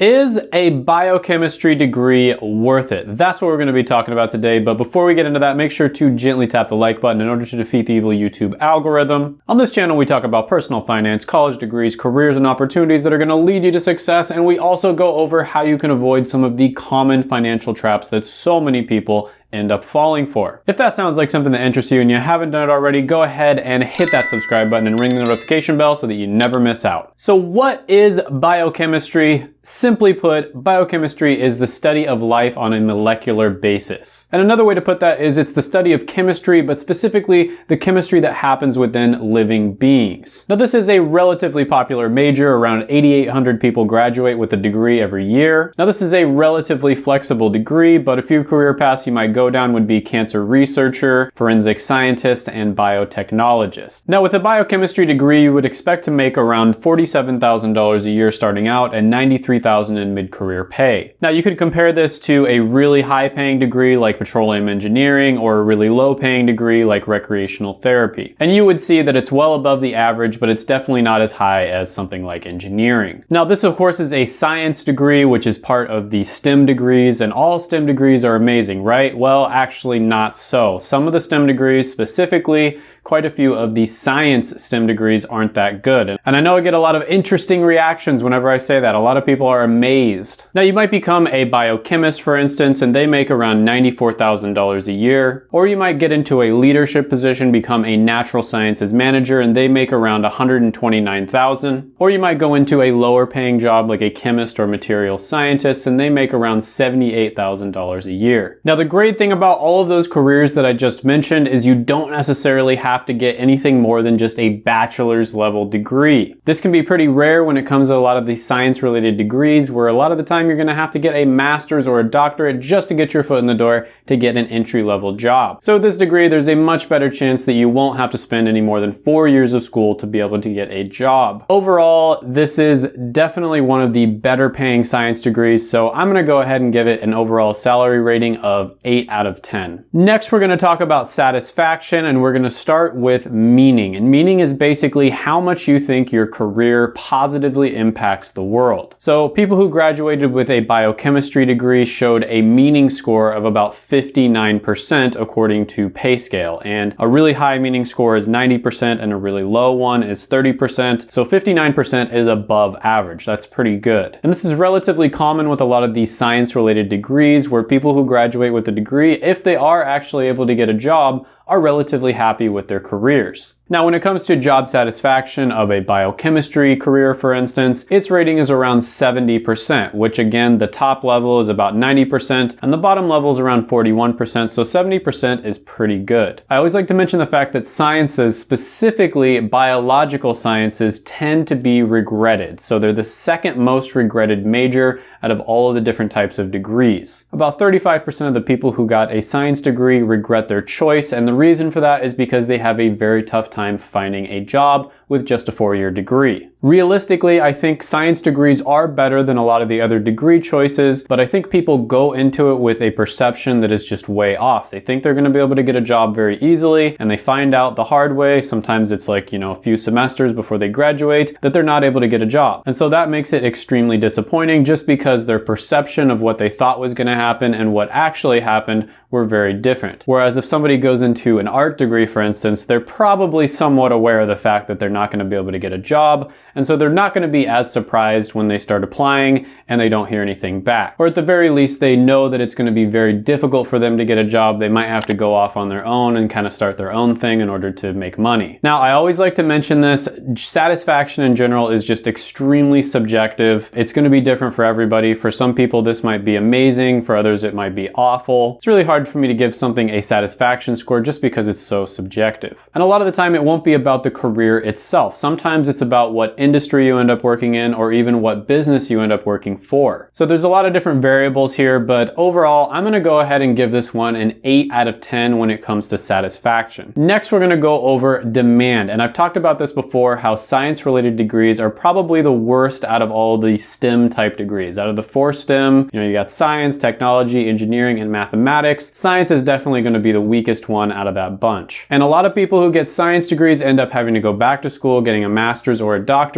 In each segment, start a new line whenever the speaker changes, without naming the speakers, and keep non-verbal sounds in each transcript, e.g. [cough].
Is a biochemistry degree worth it? That's what we're going to be talking about today. But before we get into that, make sure to gently tap the like button in order to defeat the evil YouTube algorithm. On this channel, we talk about personal finance, college degrees, careers, and opportunities that are going to lead you to success. And we also go over how you can avoid some of the common financial traps that so many people end up falling for. If that sounds like something that interests you and you haven't done it already, go ahead and hit that subscribe button and ring the notification bell so that you never miss out. So what is biochemistry? Simply put, biochemistry is the study of life on a molecular basis. And another way to put that is it's the study of chemistry, but specifically the chemistry that happens within living beings. Now this is a relatively popular major, around 8,800 people graduate with a degree every year. Now this is a relatively flexible degree, but a few career paths you might go down would be cancer researcher, forensic scientist, and biotechnologist. Now with a biochemistry degree, you would expect to make around $47,000 a year starting out and 93 3000 in mid-career pay. Now you could compare this to a really high paying degree like petroleum engineering or a really low paying degree like recreational therapy. And you would see that it's well above the average, but it's definitely not as high as something like engineering. Now this of course is a science degree, which is part of the STEM degrees and all STEM degrees are amazing, right? Well, actually not so. Some of the STEM degrees specifically quite a few of the science STEM degrees aren't that good. And I know I get a lot of interesting reactions whenever I say that. A lot of people are amazed. Now you might become a biochemist, for instance, and they make around $94,000 a year. Or you might get into a leadership position, become a natural sciences manager, and they make around 129,000. Or you might go into a lower paying job like a chemist or material scientist, and they make around $78,000 a year. Now the great thing about all of those careers that I just mentioned is you don't necessarily have to get anything more than just a bachelor's level degree. This can be pretty rare when it comes to a lot of these science related degrees where a lot of the time you're gonna have to get a master's or a doctorate just to get your foot in the door to get an entry level job. So with this degree, there's a much better chance that you won't have to spend any more than four years of school to be able to get a job. Overall, this is definitely one of the better paying science degrees, so I'm gonna go ahead and give it an overall salary rating of 8 out of 10. Next, we're gonna talk about satisfaction and we're gonna start with meaning. And meaning is basically how much you think your career positively impacts the world. So people who graduated with a biochemistry degree showed a meaning score of about 59% according to PayScale. And a really high meaning score is 90% and a really low one is 30%. So 59% is above average. That's pretty good. And this is relatively common with a lot of these science related degrees where people who graduate with a degree, if they are actually able to get a job, are relatively happy with their careers. Now, when it comes to job satisfaction of a biochemistry career, for instance, its rating is around 70%, which again, the top level is about 90% and the bottom level is around 41%, so 70% is pretty good. I always like to mention the fact that sciences, specifically biological sciences, tend to be regretted. So they're the second most regretted major out of all of the different types of degrees. About 35% of the people who got a science degree regret their choice, and the reason for that is because they have a very tough time finding a job with just a four-year degree. Realistically, I think science degrees are better than a lot of the other degree choices, but I think people go into it with a perception that is just way off. They think they're gonna be able to get a job very easily, and they find out the hard way, sometimes it's like, you know, a few semesters before they graduate, that they're not able to get a job. And so that makes it extremely disappointing just because their perception of what they thought was gonna happen and what actually happened were very different. Whereas if somebody goes into an art degree, for instance, they're probably somewhat aware of the fact that they're not gonna be able to get a job, and so they're not going to be as surprised when they start applying and they don't hear anything back. Or at the very least, they know that it's going to be very difficult for them to get a job. They might have to go off on their own and kind of start their own thing in order to make money. Now, I always like to mention this. Satisfaction in general is just extremely subjective. It's going to be different for everybody. For some people, this might be amazing. For others, it might be awful. It's really hard for me to give something a satisfaction score just because it's so subjective. And a lot of the time, it won't be about the career itself. Sometimes it's about what industry you end up working in or even what business you end up working for. So there's a lot of different variables here, but overall, I'm gonna go ahead and give this one an 8 out of 10 when it comes to satisfaction. Next, we're gonna go over demand. And I've talked about this before, how science-related degrees are probably the worst out of all the STEM type degrees. Out of the four STEM, you know, you got science, technology, engineering, and mathematics. Science is definitely gonna be the weakest one out of that bunch. And a lot of people who get science degrees end up having to go back to school, getting a master's or a doctorate,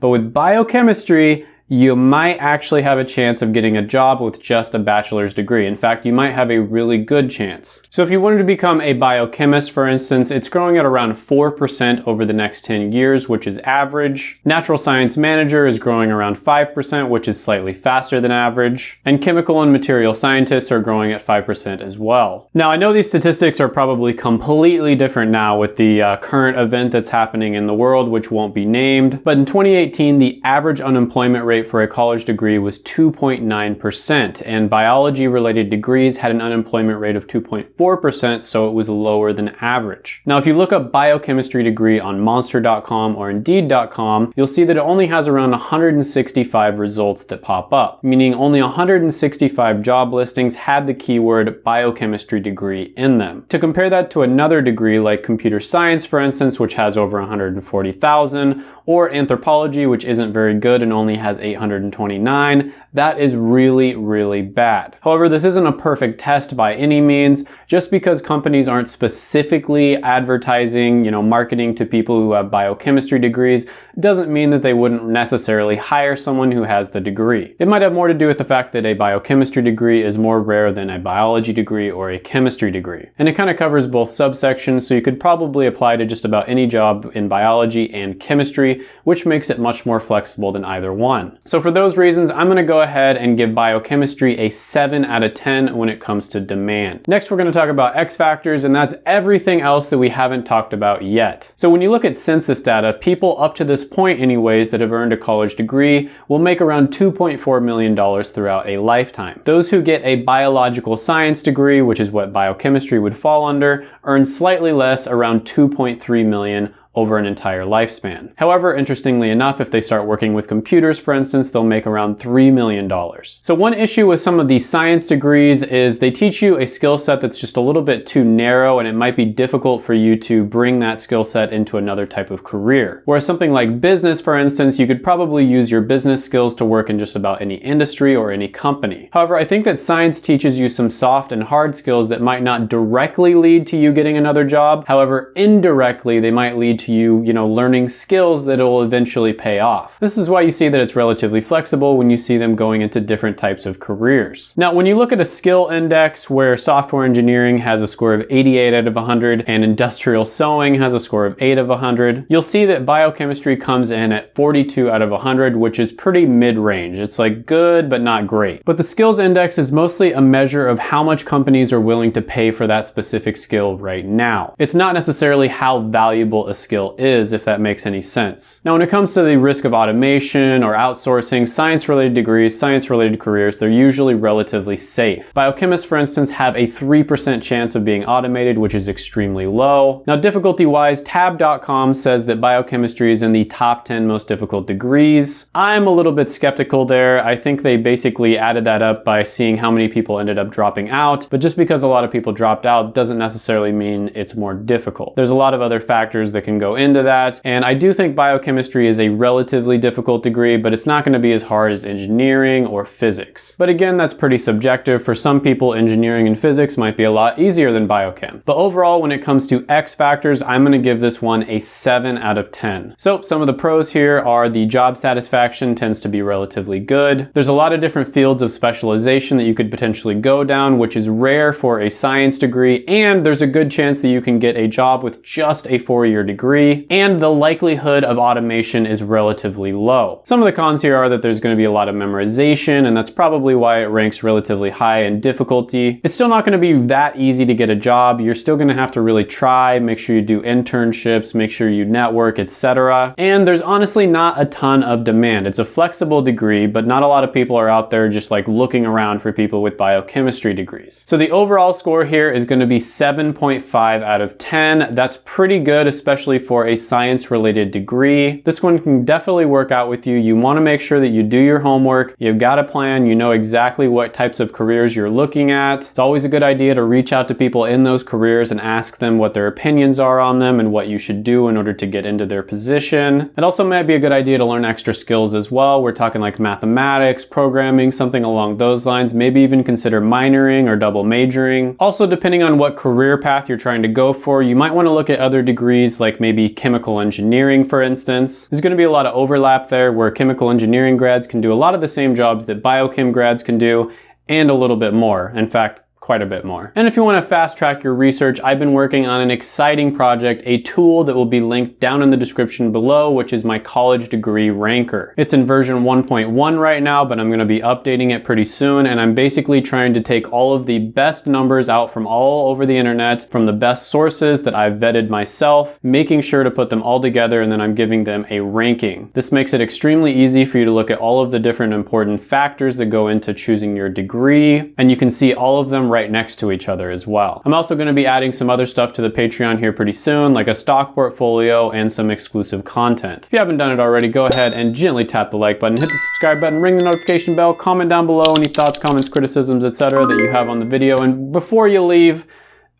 but with biochemistry, you might actually have a chance of getting a job with just a bachelor's degree. In fact, you might have a really good chance. So if you wanted to become a biochemist, for instance, it's growing at around 4% over the next 10 years, which is average. Natural science manager is growing around 5%, which is slightly faster than average. And chemical and material scientists are growing at 5% as well. Now, I know these statistics are probably completely different now with the uh, current event that's happening in the world, which won't be named. But in 2018, the average unemployment rate rate for a college degree was 2.9%, and biology related degrees had an unemployment rate of 2.4%, so it was lower than average. Now, if you look up biochemistry degree on monster.com or indeed.com, you'll see that it only has around 165 results that pop up, meaning only 165 job listings had the keyword biochemistry degree in them. To compare that to another degree like computer science, for instance, which has over 140,000, or anthropology, which isn't very good and only has 829, that is really, really bad. However, this isn't a perfect test by any means. Just because companies aren't specifically advertising, you know, marketing to people who have biochemistry degrees doesn't mean that they wouldn't necessarily hire someone who has the degree. It might have more to do with the fact that a biochemistry degree is more rare than a biology degree or a chemistry degree. And it kind of covers both subsections, so you could probably apply to just about any job in biology and chemistry, which makes it much more flexible than either one. So for those reasons, I'm gonna go ahead and give biochemistry a 7 out of 10 when it comes to demand. Next, we're going to talk about X factors, and that's everything else that we haven't talked about yet. So when you look at census data, people up to this point anyways that have earned a college degree will make around $2.4 million throughout a lifetime. Those who get a biological science degree, which is what biochemistry would fall under, earn slightly less, around 2.3 million over an entire lifespan. However, interestingly enough, if they start working with computers, for instance, they'll make around $3 million. So one issue with some of these science degrees is they teach you a skill set that's just a little bit too narrow and it might be difficult for you to bring that skill set into another type of career. Whereas something like business, for instance, you could probably use your business skills to work in just about any industry or any company. However, I think that science teaches you some soft and hard skills that might not directly lead to you getting another job. However, indirectly, they might lead to you, you know, learning skills that will eventually pay off. This is why you see that it's relatively flexible when you see them going into different types of careers. Now, when you look at a skill index where software engineering has a score of 88 out of 100 and industrial sewing has a score of 8 of 100, you'll see that biochemistry comes in at 42 out of 100, which is pretty mid-range. It's like good, but not great. But the skills index is mostly a measure of how much companies are willing to pay for that specific skill right now. It's not necessarily how valuable a skill skill is, if that makes any sense. Now, when it comes to the risk of automation or outsourcing, science-related degrees, science-related careers, they're usually relatively safe. Biochemists, for instance, have a 3% chance of being automated, which is extremely low. Now, difficulty-wise, tab.com says that biochemistry is in the top 10 most difficult degrees. I'm a little bit skeptical there. I think they basically added that up by seeing how many people ended up dropping out, but just because a lot of people dropped out doesn't necessarily mean it's more difficult. There's a lot of other factors that can go go into that. And I do think biochemistry is a relatively difficult degree, but it's not gonna be as hard as engineering or physics. But again, that's pretty subjective. For some people, engineering and physics might be a lot easier than biochem. But overall, when it comes to X factors, I'm gonna give this one a seven out of 10. So some of the pros here are the job satisfaction tends to be relatively good. There's a lot of different fields of specialization that you could potentially go down, which is rare for a science degree. And there's a good chance that you can get a job with just a four-year degree degree, and the likelihood of automation is relatively low. Some of the cons here are that there's going to be a lot of memorization, and that's probably why it ranks relatively high in difficulty. It's still not going to be that easy to get a job. You're still going to have to really try, make sure you do internships, make sure you network, etc. And there's honestly not a ton of demand. It's a flexible degree, but not a lot of people are out there just like looking around for people with biochemistry degrees. So the overall score here is going to be 7.5 out of 10. That's pretty good, especially for a science related degree. This one can definitely work out with you. You wanna make sure that you do your homework, you've got a plan, you know exactly what types of careers you're looking at. It's always a good idea to reach out to people in those careers and ask them what their opinions are on them and what you should do in order to get into their position. It also might be a good idea to learn extra skills as well. We're talking like mathematics, programming, something along those lines. Maybe even consider minoring or double majoring. Also, depending on what career path you're trying to go for, you might wanna look at other degrees like maybe chemical engineering, for instance. There's gonna be a lot of overlap there where chemical engineering grads can do a lot of the same jobs that biochem grads can do and a little bit more. In fact, quite a bit more. And if you want to fast track your research, I've been working on an exciting project, a tool that will be linked down in the description below, which is my college degree ranker. It's in version 1.1 right now, but I'm going to be updating it pretty soon. And I'm basically trying to take all of the best numbers out from all over the internet, from the best sources that I've vetted myself, making sure to put them all together, and then I'm giving them a ranking. This makes it extremely easy for you to look at all of the different important factors that go into choosing your degree, and you can see all of them right next to each other as well. I'm also going to be adding some other stuff to the Patreon here pretty soon, like a stock portfolio and some exclusive content. If you haven't done it already, go ahead and gently tap the like button, hit the subscribe button, ring the notification bell, comment down below any thoughts, comments, criticisms, etc. that you have on the video. And before you leave,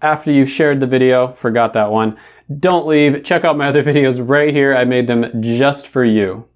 after you've shared the video, forgot that one, don't leave, check out my other [laughs] videos right here. I made them just for you.